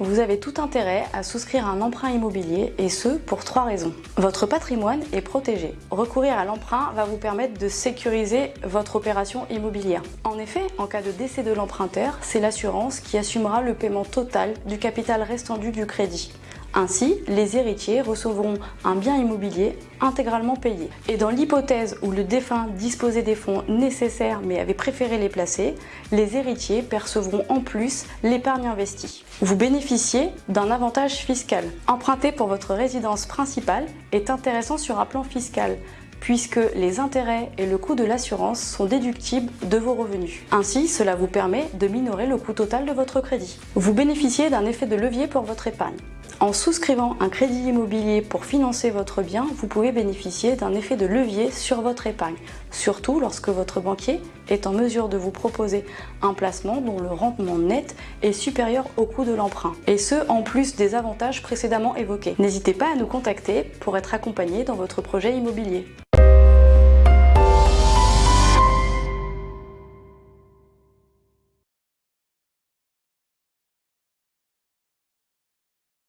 Vous avez tout intérêt à souscrire un emprunt immobilier et ce pour trois raisons. Votre patrimoine est protégé. Recourir à l'emprunt va vous permettre de sécuriser votre opération immobilière. En effet, en cas de décès de l'emprunteur, c'est l'assurance qui assumera le paiement total du capital restant dû du crédit. Ainsi, les héritiers recevront un bien immobilier intégralement payé. Et dans l'hypothèse où le défunt disposait des fonds nécessaires mais avait préféré les placer, les héritiers percevront en plus l'épargne investie. Vous bénéficiez d'un avantage fiscal. Emprunter pour votre résidence principale est intéressant sur un plan fiscal puisque les intérêts et le coût de l'assurance sont déductibles de vos revenus. Ainsi, cela vous permet de minorer le coût total de votre crédit. Vous bénéficiez d'un effet de levier pour votre épargne. En souscrivant un crédit immobilier pour financer votre bien, vous pouvez bénéficier d'un effet de levier sur votre épargne, surtout lorsque votre banquier est en mesure de vous proposer un placement dont le rendement net est supérieur au coût de l'emprunt, et ce en plus des avantages précédemment évoqués. N'hésitez pas à nous contacter pour être accompagné dans votre projet immobilier.